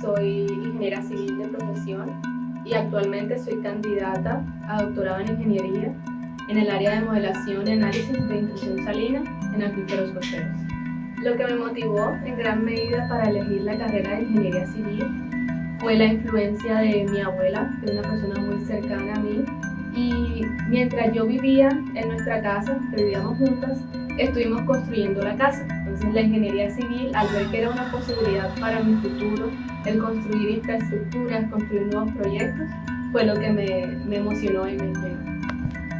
Soy ingeniera civil de profesión y actualmente soy candidata a doctorado en ingeniería en el área de modelación y análisis de intrusión salina en acuíferos costeros. Lo que me motivó en gran medida para elegir la carrera de ingeniería civil fue la influencia de mi abuela, que es una persona muy cercana a mí, y mientras yo vivía en nuestra casa, vivíamos juntas, estuvimos construyendo la casa. La ingeniería civil, al ver que era una posibilidad para mi futuro, el construir infraestructuras, construir nuevos proyectos, fue lo que me, emocionó y me inclinó.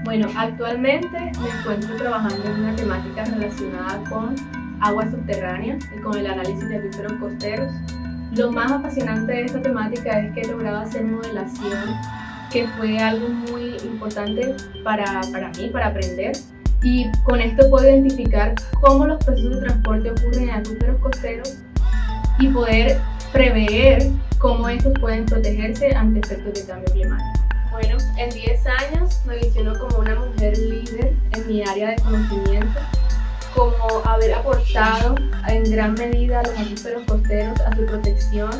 Bueno, actualmente me encuentro trabajando en una temática relacionada con aguas subterráneas y con el análisis de acuíferos costeros. Lo más apasionante de esta temática es que he logrado hacer modelación, que fue algo muy importante para, para mí, para aprender. Y con esto puedo identificar cómo los procesos de transporte ocurren en acuíferos costeros y poder prever cómo estos pueden protegerse ante efectos de cambio climático. Bueno, en 10 años me visiono como una mujer líder en mi área de conocimiento, como haber aportado en gran medida a los acuíferos costeros, a su protección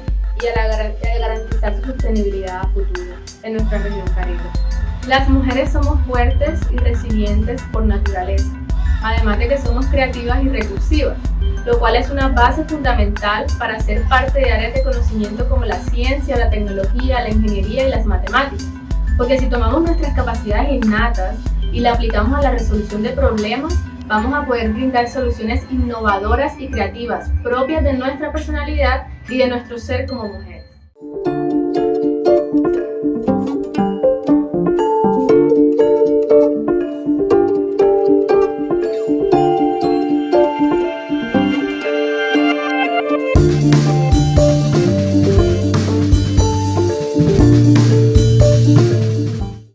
y a, la, garantizar su sostenibilidad a futuro en nuestra región caribe. Las mujeres somos fuertes y resilientes por naturaleza, además de que somos creativas y recursivas, lo cual es una base fundamental para ser parte de áreas de conocimiento como la ciencia, la tecnología, la ingeniería y las matemáticas. Porque si tomamos nuestras capacidades innatas y la aplicamos a la resolución de problemas, vamos a poder brindar soluciones innovadoras y creativas propias de nuestra personalidad y de nuestro ser como mujer.